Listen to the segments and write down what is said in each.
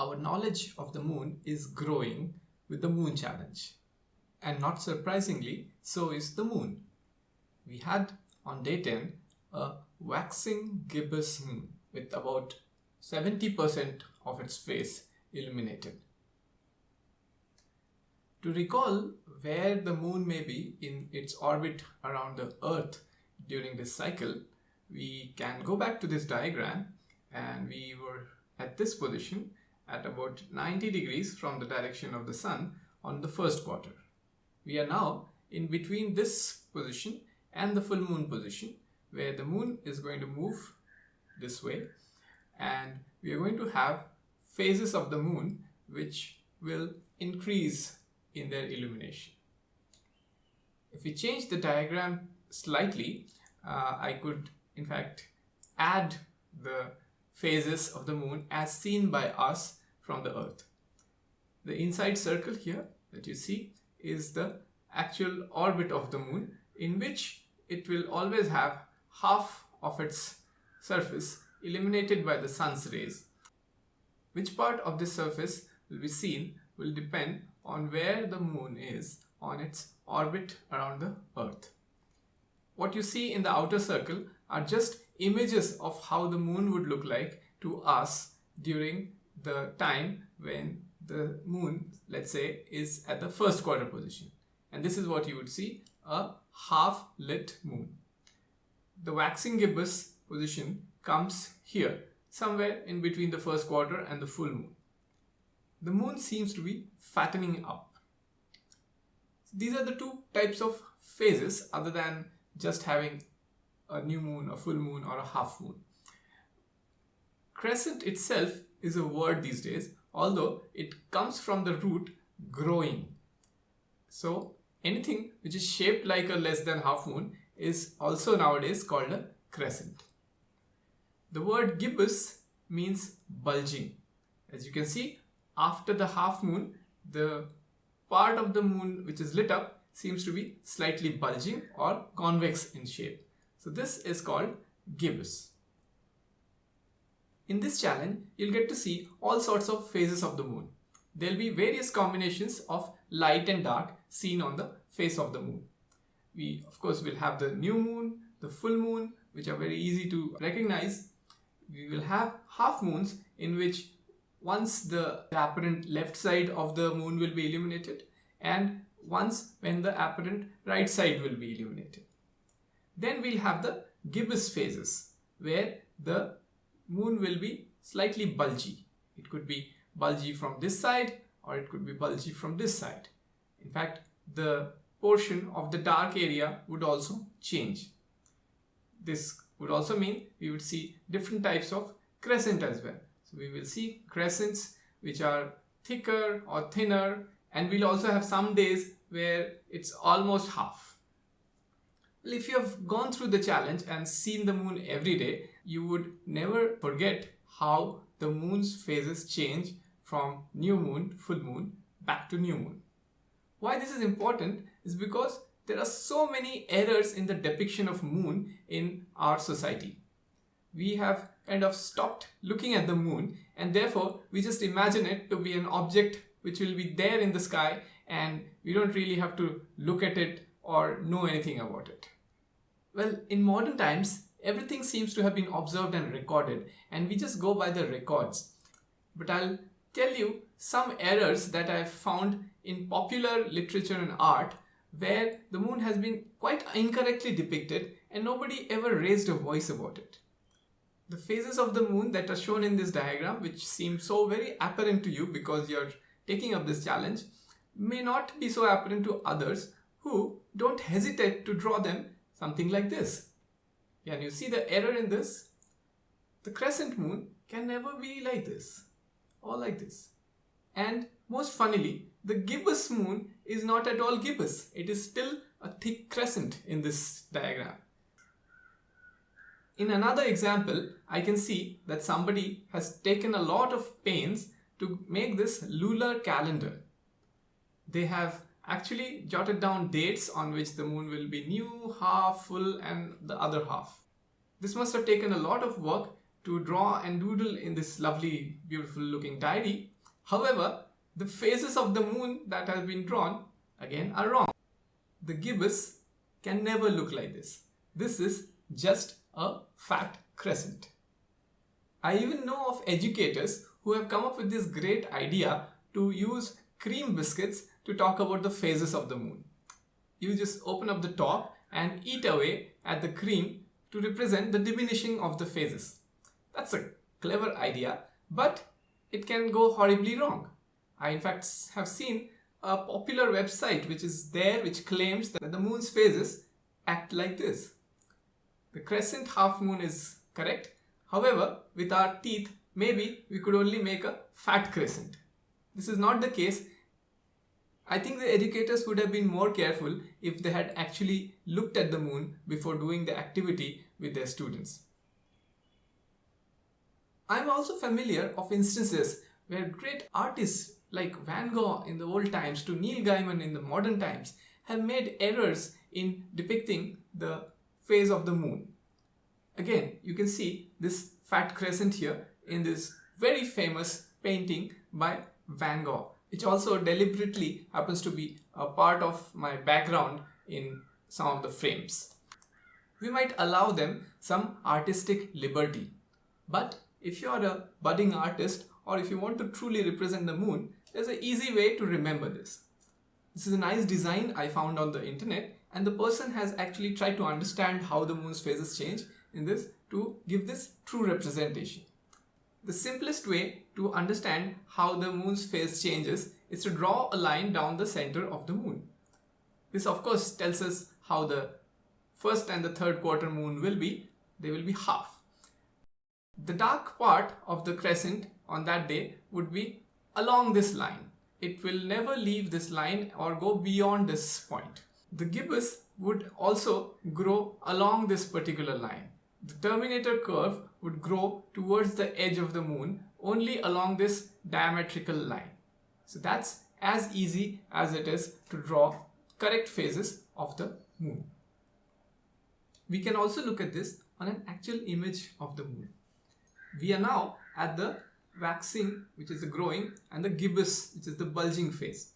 our knowledge of the moon is growing with the moon challenge. And not surprisingly, so is the moon. We had on day 10 a waxing gibbous moon with about 70% of its face illuminated. To recall where the moon may be in its orbit around the earth during this cycle, we can go back to this diagram and we were at this position at about 90 degrees from the direction of the sun on the first quarter. We are now in between this position and the full moon position where the moon is going to move this way and we are going to have phases of the moon which will increase in their illumination. If we change the diagram slightly, uh, I could in fact add the phases of the moon as seen by us from the earth. The inside circle here that you see is the actual orbit of the moon in which it will always have half of its surface illuminated by the sun's rays. Which part of this surface will be seen will depend on where the moon is on its orbit around the earth. What you see in the outer circle are just images of how the moon would look like to us during the time when the moon, let's say, is at the first quarter position. And this is what you would see, a half lit moon. The waxing gibbous position comes here, somewhere in between the first quarter and the full moon. The moon seems to be fattening up. These are the two types of phases other than just having a new moon, a full moon or a half moon. Crescent itself is a word these days, although it comes from the root growing. So anything which is shaped like a less than half moon is also nowadays called a crescent. The word gibbous means bulging. As you can see, after the half moon, the part of the moon which is lit up seems to be slightly bulging or convex in shape. So this is called gibbous. In this challenge, you'll get to see all sorts of phases of the moon. There'll be various combinations of light and dark seen on the face of the moon. We, of course, will have the new moon, the full moon, which are very easy to recognize. We will have half moons in which once the apparent left side of the moon will be illuminated and once when the apparent right side will be illuminated. Then we'll have the gibbous phases where the moon will be slightly bulgy. It could be bulgy from this side or it could be bulgy from this side. In fact, the portion of the dark area would also change. This would also mean we would see different types of crescent as well. So we will see crescents which are thicker or thinner and we'll also have some days where it's almost half. If you have gone through the challenge and seen the moon every day, you would never forget how the moon's phases change from new moon, full moon, back to new moon. Why this is important is because there are so many errors in the depiction of moon in our society. We have kind of stopped looking at the moon and therefore we just imagine it to be an object which will be there in the sky and we don't really have to look at it or know anything about it. Well, in modern times, everything seems to have been observed and recorded and we just go by the records. But I'll tell you some errors that I've found in popular literature and art where the moon has been quite incorrectly depicted and nobody ever raised a voice about it. The phases of the moon that are shown in this diagram which seem so very apparent to you because you're taking up this challenge may not be so apparent to others who don't hesitate to draw them something like this. Can you see the error in this? The crescent moon can never be like this or like this. And most funnily, the gibbous moon is not at all gibbous. It is still a thick crescent in this diagram. In another example, I can see that somebody has taken a lot of pains to make this lunar calendar. They have actually jotted down dates on which the moon will be new, half, full and the other half. This must have taken a lot of work to draw and doodle in this lovely, beautiful looking diary. However, the phases of the moon that have been drawn again are wrong. The gibbous can never look like this. This is just a fat crescent. I even know of educators who have come up with this great idea to use cream biscuits to talk about the phases of the moon. You just open up the top and eat away at the cream to represent the diminishing of the phases. That's a clever idea, but it can go horribly wrong. I in fact have seen a popular website which is there which claims that the moon's phases act like this. The crescent half moon is correct. However, with our teeth, maybe we could only make a fat crescent. This is not the case. I think the educators would have been more careful if they had actually looked at the moon before doing the activity with their students. I am also familiar of instances where great artists like Van Gogh in the old times to Neil Gaiman in the modern times have made errors in depicting the phase of the moon. Again, you can see this fat crescent here in this very famous painting by Van Gogh, which also deliberately happens to be a part of my background in some of the frames. We might allow them some artistic liberty. But if you are a budding artist or if you want to truly represent the moon, there's an easy way to remember this. This is a nice design I found on the internet and the person has actually tried to understand how the moon's phases change in this to give this true representation. The simplest way to understand how the moon's phase changes is to draw a line down the center of the moon. This of course tells us how the first and the third quarter moon will be. They will be half. The dark part of the crescent on that day would be along this line. It will never leave this line or go beyond this point. The gibbous would also grow along this particular line. The terminator curve would grow towards the edge of the moon only along this diametrical line. So that's as easy as it is to draw correct phases of the moon. We can also look at this on an actual image of the moon. We are now at the waxing which is the growing and the gibbous which is the bulging phase.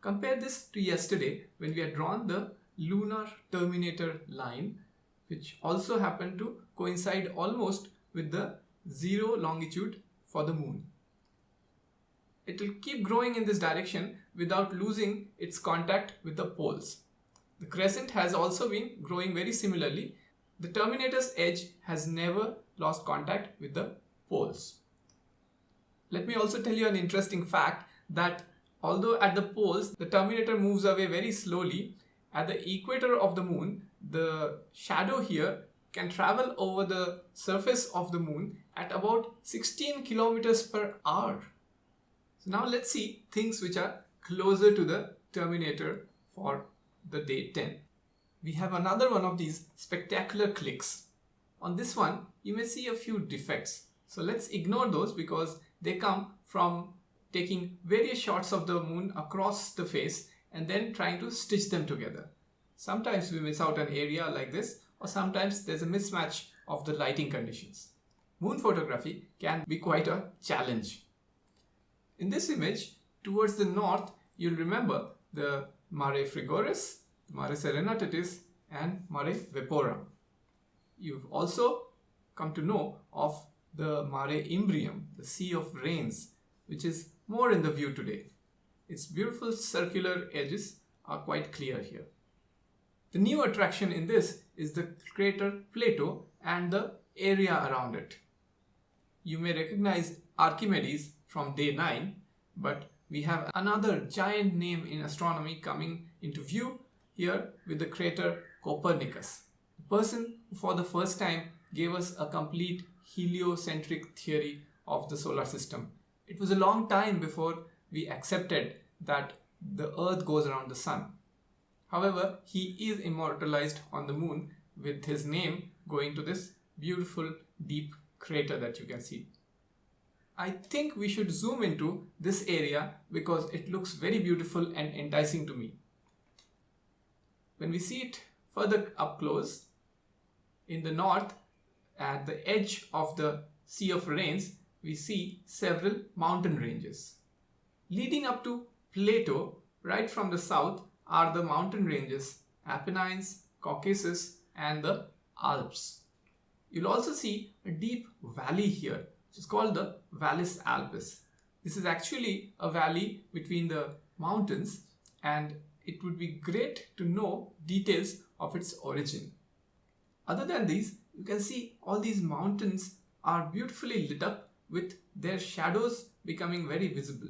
Compare this to yesterday when we had drawn the lunar terminator line which also happened to coincide almost with the zero longitude for the moon. It will keep growing in this direction without losing its contact with the poles. The crescent has also been growing very similarly. The terminator's edge has never lost contact with the poles. Let me also tell you an interesting fact that although at the poles the terminator moves away very slowly, at the equator of the moon the shadow here can travel over the surface of the moon at about 16 kilometers per hour. So now let's see things which are closer to the terminator for the day 10. We have another one of these spectacular clicks. On this one, you may see a few defects. So let's ignore those because they come from taking various shots of the moon across the face and then trying to stitch them together. Sometimes we miss out an area like this or sometimes there's a mismatch of the lighting conditions. Moon photography can be quite a challenge. In this image, towards the north, you'll remember the Mare Frigoris, Mare Serenitatis and Mare Vaporum. You've also come to know of the Mare Imbrium, the Sea of Rains, which is more in the view today. Its beautiful circular edges are quite clear here. The new attraction in this is the crater Plato and the area around it. You may recognize Archimedes from day 9, but we have another giant name in astronomy coming into view here with the crater Copernicus. The person who for the first time gave us a complete heliocentric theory of the solar system. It was a long time before we accepted that the earth goes around the sun. However, he is immortalized on the moon with his name going to this beautiful deep crater that you can see. I think we should zoom into this area because it looks very beautiful and enticing to me. When we see it further up close, in the north, at the edge of the Sea of Rains, we see several mountain ranges. Leading up to Plato, right from the south, are the mountain ranges Apennines, Caucasus and the Alps. You'll also see a deep valley here, which is called the Vallis Alpes. This is actually a valley between the mountains and it would be great to know details of its origin. Other than these, you can see all these mountains are beautifully lit up with their shadows becoming very visible.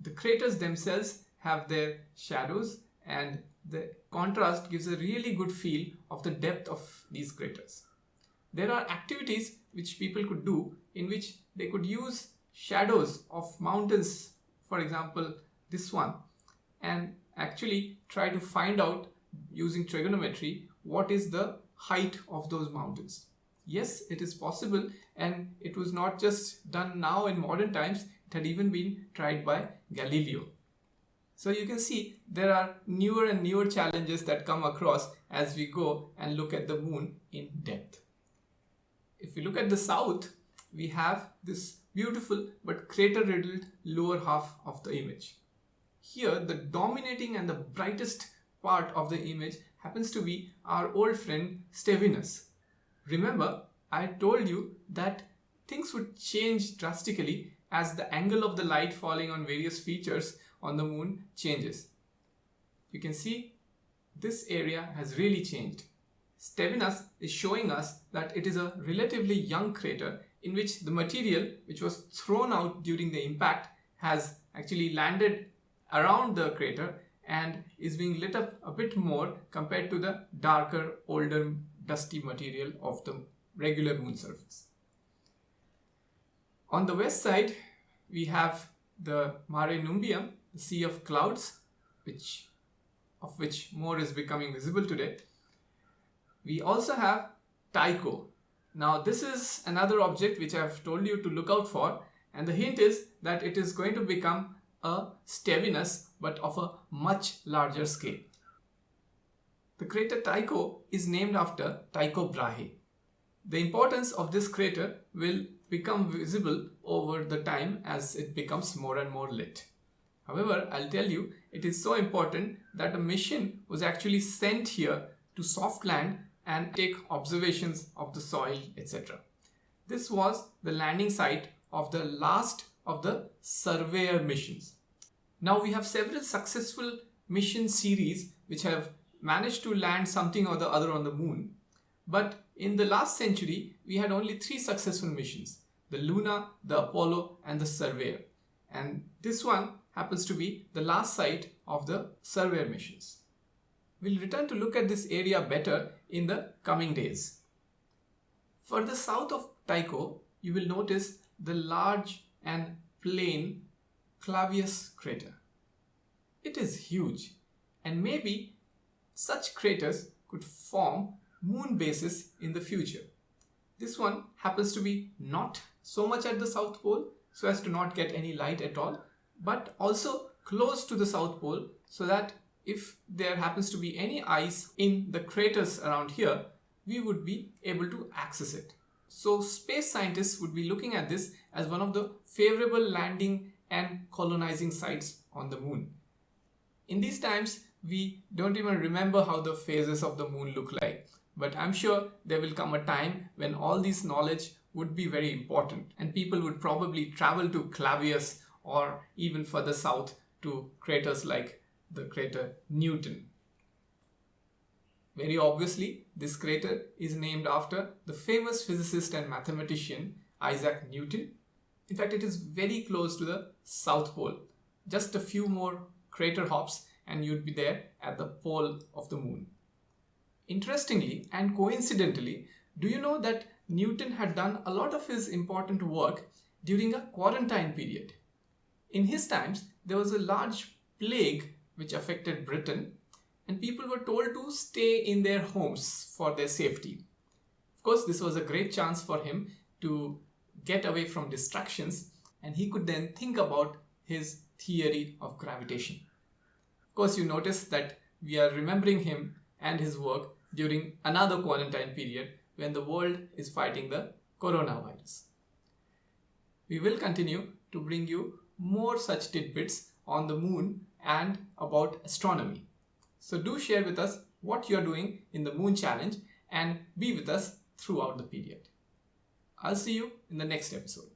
The craters themselves have their shadows and the contrast gives a really good feel of the depth of these craters. There are activities which people could do in which they could use shadows of mountains, for example, this one, and actually try to find out using trigonometry what is the height of those mountains. Yes, it is possible and it was not just done now in modern times, it had even been tried by Galileo. So you can see there are newer and newer challenges that come across as we go and look at the moon in depth. If we look at the south, we have this beautiful but crater riddled lower half of the image. Here the dominating and the brightest part of the image happens to be our old friend Stevinus. Remember, I told you that things would change drastically as the angle of the light falling on various features on the moon changes. You can see this area has really changed. Stevinus is showing us that it is a relatively young crater in which the material which was thrown out during the impact has actually landed around the crater and is being lit up a bit more compared to the darker, older, dusty material of the regular moon surface. On the west side, we have the Mare Nubium, the Sea of Clouds, which of which more is becoming visible today. We also have Tycho. Now this is another object which I have told you to look out for and the hint is that it is going to become a Stevinus but of a much larger scale. The crater Tycho is named after Tycho Brahe. The importance of this crater will become visible over the time as it becomes more and more lit. However, I'll tell you, it is so important that a mission was actually sent here to soft land and take observations of the soil, etc. This was the landing site of the last of the surveyor missions. Now we have several successful mission series which have managed to land something or the other on the moon. But in the last century, we had only three successful missions, the Luna, the Apollo and the Surveyor. And this one happens to be the last site of the Surveyor missions. We'll return to look at this area better in the coming days. Further south of Tycho, you will notice the large and plain Clavius crater. It is huge and maybe such craters could form moon bases in the future. This one happens to be not so much at the South Pole so as to not get any light at all but also close to the South Pole so that if there happens to be any ice in the craters around here, we would be able to access it. So space scientists would be looking at this as one of the favorable landing and colonizing sites on the moon. In these times, we don't even remember how the phases of the moon look like. But I'm sure there will come a time when all this knowledge would be very important and people would probably travel to Clavius or even further south to craters like the crater Newton. Very obviously, this crater is named after the famous physicist and mathematician Isaac Newton. In fact, it is very close to the South Pole. Just a few more crater hops and you'd be there at the pole of the moon. Interestingly and coincidentally, do you know that Newton had done a lot of his important work during a quarantine period? In his times, there was a large plague which affected Britain and people were told to stay in their homes for their safety. Of course, this was a great chance for him to get away from distractions and he could then think about his theory of gravitation. Of course, you notice that we are remembering him and his work during another quarantine period when the world is fighting the coronavirus. We will continue to bring you more such tidbits on the moon and about astronomy. So do share with us what you're doing in the moon challenge and be with us throughout the period. I'll see you in the next episode.